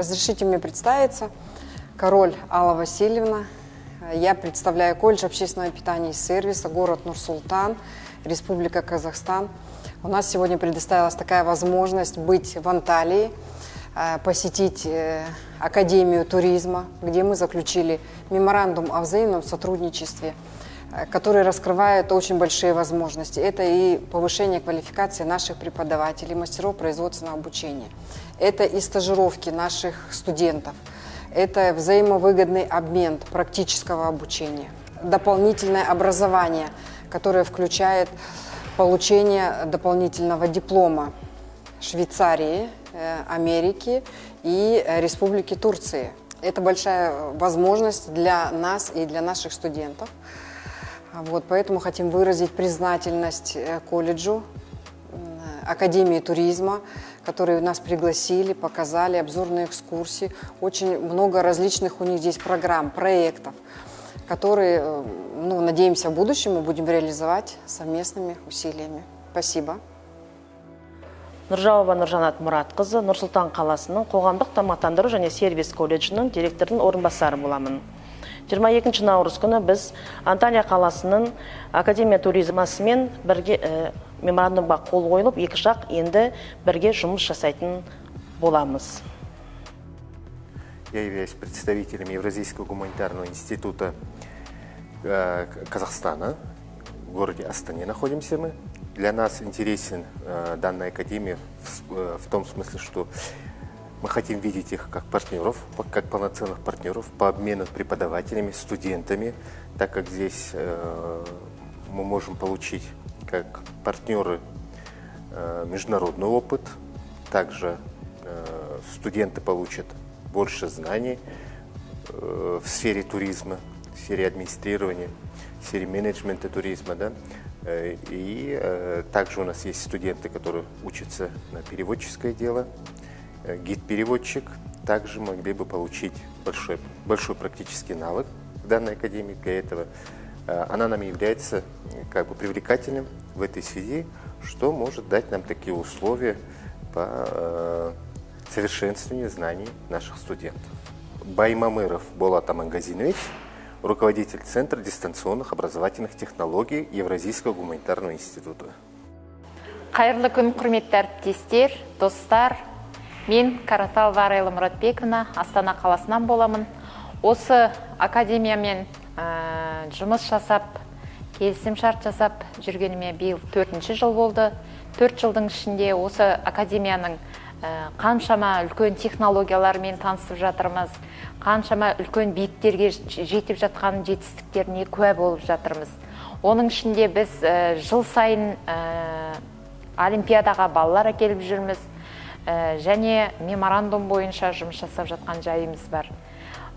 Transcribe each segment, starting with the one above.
Разрешите мне представиться. Король Алла Васильевна. Я представляю колледж общественного питания и сервиса, город Нур-Султан, Республика Казахстан. У нас сегодня предоставилась такая возможность быть в Анталии, э, посетить э, Академию туризма, где мы заключили меморандум о взаимном сотрудничестве, э, который раскрывает очень большие возможности. Это и повышение квалификации наших преподавателей, мастеров производственного обучения. Это и стажировки наших студентов. Это взаимовыгодный обмен практического обучения. Дополнительное образование, которое включает получение дополнительного диплома Швейцарии, э, Америки и Республики Турции. Это большая возможность для нас и для наших студентов. Вот, поэтому хотим выразить признательность э, колледжу, Академии туризма, которые нас пригласили, показали обзорные экскурсии. Очень много различных у них здесь программ, проектов которые, э, ну, надеемся, в будущем мы будем реализовать совместными усилиями. Спасибо. нұржауова нұржанат мұратқызы нұр сұлтан қаласының қоғамдық тамақтандыру және сервис колледжінің директорының орынбасары боламын 22 наурыз күні біз анталия қаласының академия туризмасымен бірге ә, меморандумға қол қойылып екі жақ енді бірге жұмыс жасайтын боламыз Я являюсь представителем Евразийского гуманитарного института э, Казахстана. В городе Астане находимся мы. Для нас интересен э, данная академия в, в том смысле, что мы хотим видеть их как партнеров, как полноценных партнеров по обмену преподавателями, студентами, так как здесь мы можем получить как партнеры международный опыт, также студенты получат больше знаний э, в сфере туризма, в сфере администрирования, в сфере менеджмента туризма. Да? Э, и э, также у нас есть студенты, которые учатся на переводческое дело, гид-переводчик. Также могли бы получить большой, большой практический навык в данной академии. Для этого она нам является как бы привлекательным в этой связи, что может дать нам такие условия по совершенствование знаний наших студентов. Баймамыров Болат Амангазинович, руководитель Центра дистанционных образовательных технологий Евразийского гуманитарного института. Қайырлы күн құрметті әріптестер, достар. Мен Каратал Варайлы Мұратбековна Астана қаласынан боламын. Осы академиямен жұмыс жасап, келісім шарт жасап жүргеніме биыл төртінші жыл болды. Төрт жылдың ішінде осы академияның қаншама үлкен технологиялармен танысып жатырмыз қаншама үлкен биіктерге жетіп жатқан жетістіктеріне куә болып жатырмыз оның ішінде біз жыл сайын олимпиадаға балалар әкеліп жүрміз және меморандум бойынша жұмыс жасап жатқан жайымыз бар.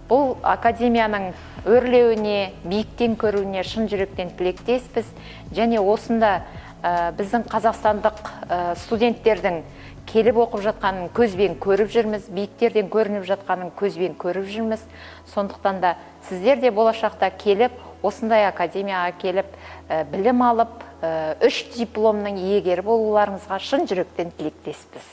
Бұл академияның өрлеуіне биіктен көруіне шын жүректен тілектеспіз. Және осында біздің қазақстандық студенттердің келіп оқып жатқанын көзбен көріп жүрміз биіктерден көрініп жатқанын көзбен көріп жүрміз. Сондықтан да сіздер де болашақта келіп осындай академияға келіп ә, білім алып ә, үш дипломның иегері болуларыңызға шын жүректен тілектеспіз.